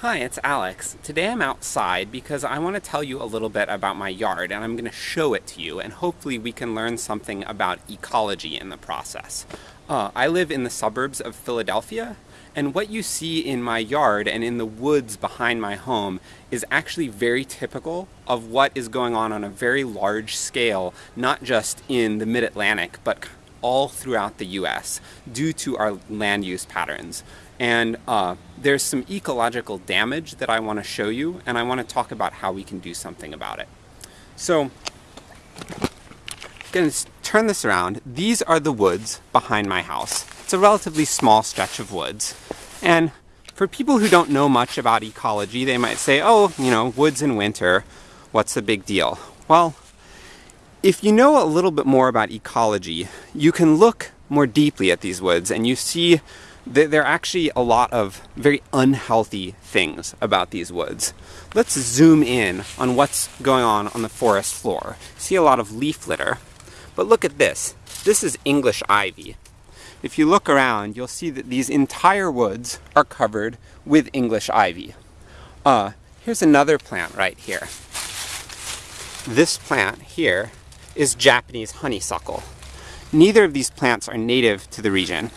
Hi, it's Alex. Today I'm outside because I want to tell you a little bit about my yard and I'm going to show it to you and hopefully we can learn something about ecology in the process. Uh, I live in the suburbs of Philadelphia and what you see in my yard and in the woods behind my home is actually very typical of what is going on on a very large scale, not just in the mid-Atlantic, but all throughout the US due to our land use patterns. And uh, there's some ecological damage that I want to show you, and I want to talk about how we can do something about it. So, I'm going to turn this around. These are the woods behind my house. It's a relatively small stretch of woods. And for people who don't know much about ecology, they might say, oh, you know, woods in winter, what's the big deal? Well, if you know a little bit more about ecology, you can look more deeply at these woods and you see there are actually a lot of very unhealthy things about these woods. Let's zoom in on what's going on on the forest floor. See a lot of leaf litter, but look at this. This is English ivy. If you look around, you'll see that these entire woods are covered with English ivy. Uh, here's another plant right here. This plant here is Japanese honeysuckle. Neither of these plants are native to the region.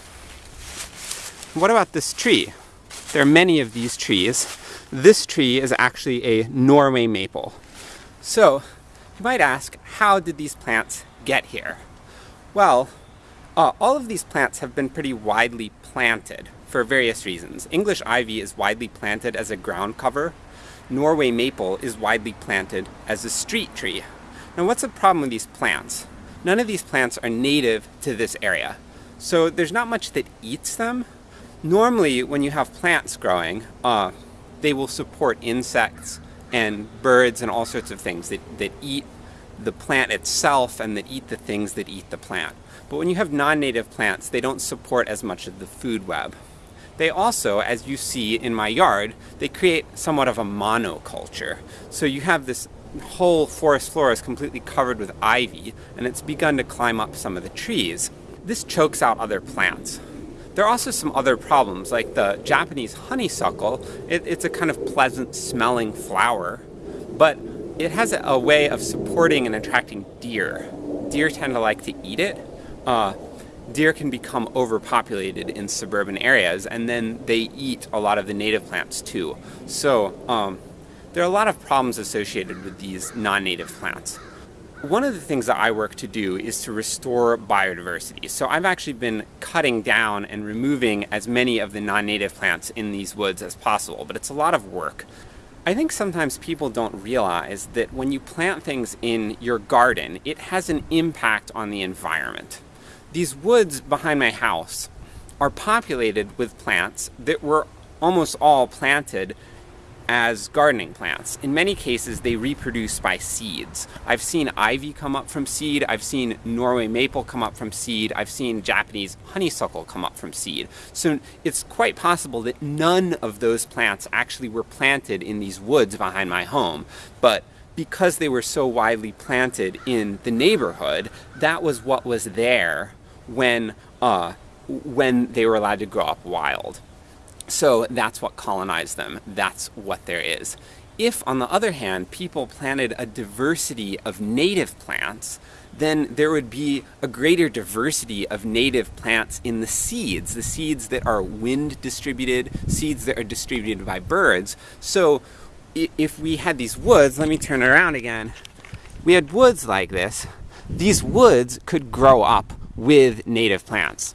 What about this tree? There are many of these trees. This tree is actually a Norway maple. So, you might ask, how did these plants get here? Well, uh, all of these plants have been pretty widely planted for various reasons. English ivy is widely planted as a ground cover. Norway maple is widely planted as a street tree. Now what's the problem with these plants? None of these plants are native to this area. So there's not much that eats them. Normally when you have plants growing, uh, they will support insects and birds and all sorts of things that, that eat the plant itself and that eat the things that eat the plant. But when you have non-native plants, they don't support as much of the food web. They also, as you see in my yard, they create somewhat of a monoculture. So you have this whole forest floor is completely covered with ivy and it's begun to climb up some of the trees. This chokes out other plants. There are also some other problems, like the Japanese honeysuckle. It, it's a kind of pleasant smelling flower, but it has a, way of supporting and attracting deer. Deer tend to like to eat it. Uh, deer can become overpopulated in suburban areas, and then they eat a lot of the native plants too. So um, there are a lot of problems associated with these non-native plants. One of the things that I work to do is to restore biodiversity. So I've actually been cutting down and removing as many of the non-native plants in these woods as possible, but it's a lot of work. I think sometimes people don't realize that when you plant things in your garden, it has an impact on the environment. These woods behind my house are populated with plants that were almost all planted as gardening plants. In many cases, they reproduce by seeds. I've seen ivy come up from seed, I've seen Norway maple come up from seed, I've seen Japanese honeysuckle come up from seed. So it's quite possible that none of those plants actually were planted in these woods behind my home, but because they were so widely planted in the neighborhood, that was what was there when, uh, when they were allowed to grow up wild. So that's what colonized them. That's what there is. If, on the other hand, people planted a diversity of native plants, then there would be a greater diversity of native plants in the seeds, the seeds that are wind distributed, seeds that are distributed by birds. So if we had these woods, let me turn around again, we had woods like this, these woods could grow up with native plants.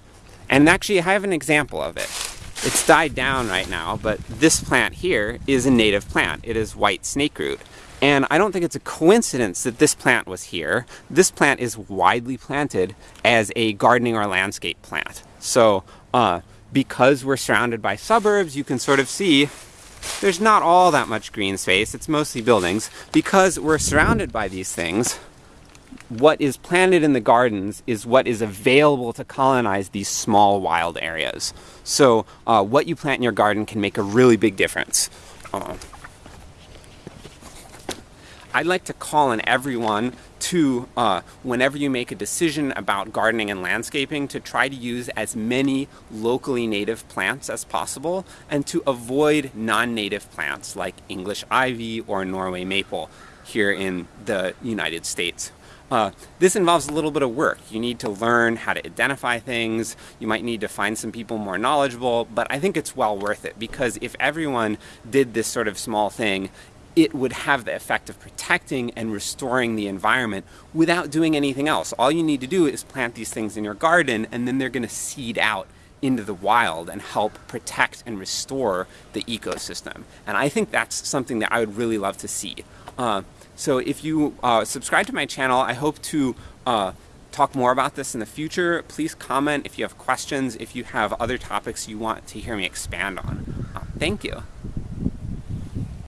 And actually I have an example of it. It's died down right now, but this plant here is a native plant. It is white snakeroot. And I don't think it's a coincidence that this plant was here. This plant is widely planted as a gardening or landscape plant. So uh, because we're surrounded by suburbs, you can sort of see there's not all that much green space. It's mostly buildings. Because we're surrounded by these things, what is planted in the gardens is what is available to colonize these small wild areas. So uh, what you plant in your garden can make a really big difference. Uh, I'd like to call on everyone to, uh, whenever you make a decision about gardening and landscaping, to try to use as many locally native plants as possible and to avoid non-native plants like English ivy or Norway maple here in the United States. Uh, this involves a little bit of work. You need to learn how to identify things. You might need to find some people more knowledgeable, but I think it's well worth it because if everyone did this sort of small thing, it would have the effect of protecting and restoring the environment without doing anything else. All you need to do is plant these things in your garden and then they're going to seed out into the wild and help protect and restore the ecosystem. And I think that's something that I would really love to see. Uh, so if you uh, subscribe to my channel, I hope to uh, talk more about this in the future. Please comment if you have questions, if you have other topics you want to hear me expand on. Uh, thank you.